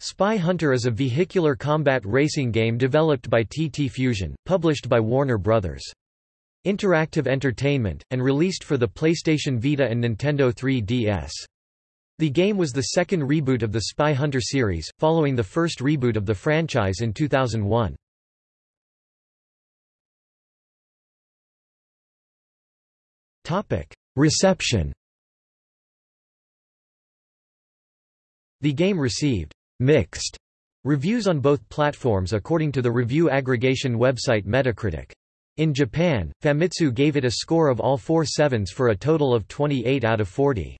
Spy Hunter is a vehicular combat racing game developed by TT Fusion, published by Warner Bros. Interactive Entertainment, and released for the PlayStation Vita and Nintendo 3DS. The game was the second reboot of the Spy Hunter series, following the first reboot of the franchise in 2001. Reception The game received mixed reviews on both platforms according to the review aggregation website Metacritic. In Japan, Famitsu gave it a score of all four sevens for a total of 28 out of 40.